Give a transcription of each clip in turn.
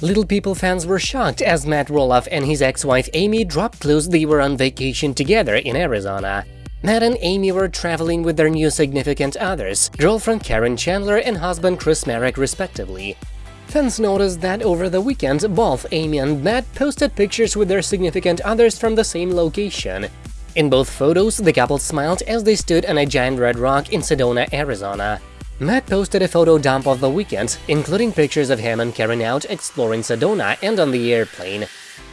Little People fans were shocked as Matt Roloff and his ex-wife Amy dropped clues they were on vacation together in Arizona. Matt and Amy were traveling with their new significant others, girlfriend Caryn Chandler and husband Chris Marek respectively. Fans noticed that over the weekend, both Amy and Matt posted pictures with their significant others from the same location. In both photos, the couple smiled as they stood on a giant red rock in Sedona, Arizona. Matt posted a photo dump of the weekend, including pictures of him and Caryn out exploring Sedona and on the airplane.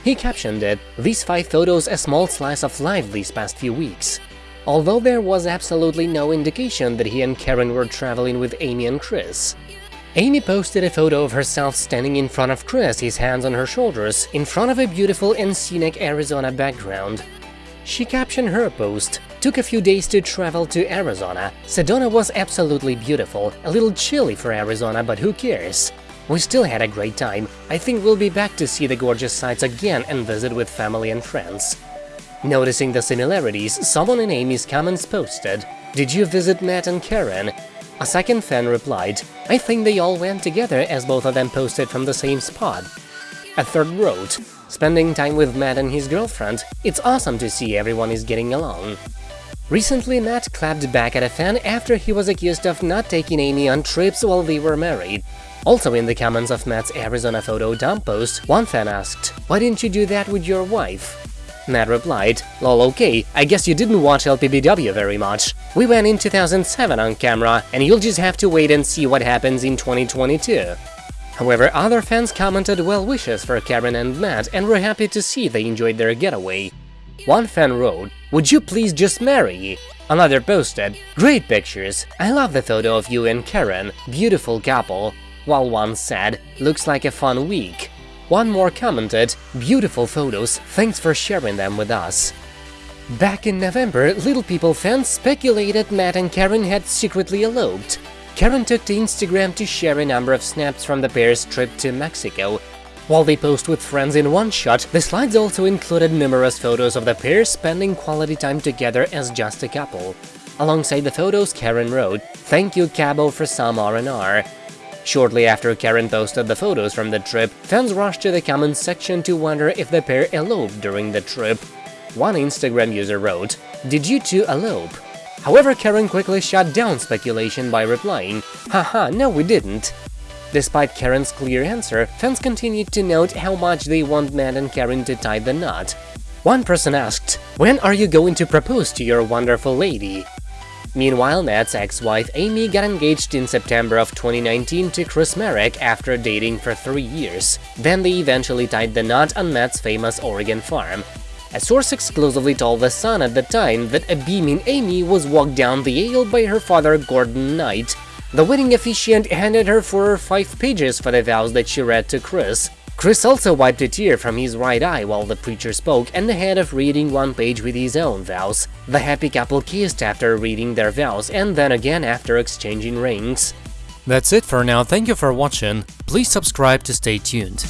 He captioned it, these five photos a small slice of life these past few weeks. Although there was absolutely no indication that he and Caryn were traveling with Amy and Chris. Amy posted a photo of herself standing in front of Chris, his hands on her shoulders, in front of a beautiful and scenic Arizona background. She captioned her post, Took a few days to travel to Arizona. Sedona was absolutely beautiful, a little chilly for Arizona, but who cares? We still had a great time. I think we'll be back to see the gorgeous sights again and visit with family and friends. Noticing the similarities, someone in Amy's comments posted, Did you visit Matt and Caryn? A second fan replied, I think they all went together as both of them posted from the same spot. A third wrote, Spending time with Matt and his girlfriend, it's awesome to see everyone is getting along. Recently, Matt clapped back at a fan after he was accused of not taking Amy on trips while they were married. Also in the comments of Matt's Arizona photo dump post, one fan asked, why didn't you do that with your wife? Matt replied, lol okay, I guess you didn't watch LPBW very much. We went in 2007 on camera, and you'll just have to wait and see what happens in 2022. However, other fans commented well wishes for Caryn and Matt and were happy to see they enjoyed their getaway. One fan wrote, would you please just marry? Another posted, great pictures, I love the photo of you and Caryn, beautiful couple. While one said, looks like a fun week. One more commented, beautiful photos, thanks for sharing them with us. Back in November, Little People fans speculated Matt and Caryn had secretly eloped. Caryn took to Instagram to share a number of snaps from the pair's trip to Mexico, while they posed with friends in one shot, the slides also included numerous photos of the pair spending quality time together as just a couple. Alongside the photos, Caryn wrote, Thank you Cabo for some R&R. Shortly after Caryn posted the photos from the trip, fans rushed to the comments section to wonder if the pair eloped during the trip. One Instagram user wrote, Did you two elope? However, Caryn quickly shut down speculation by replying, Haha, no we didn't. Despite Caryn's clear answer, fans continued to note how much they want Matt and Caryn to tie the knot. One person asked, when are you going to propose to your wonderful lady? Meanwhile, Matt's ex-wife Amy got engaged in September of 2019 to Chris Marek after dating for three years. Then they eventually tied the knot on Matt's famous Oregon farm. A source exclusively told The Sun at the time that a beaming Amy was walked down the aisle by her father Gordon Knight, the wedding officiant handed her four or five pages for the vows that she read to Chris. Chris also wiped a tear from his right eye while the preacher spoke and ahead of reading one page with his own vows. The happy couple kissed after reading their vows and then again after exchanging rings. That's it for now, thank you for watching, please subscribe to stay tuned.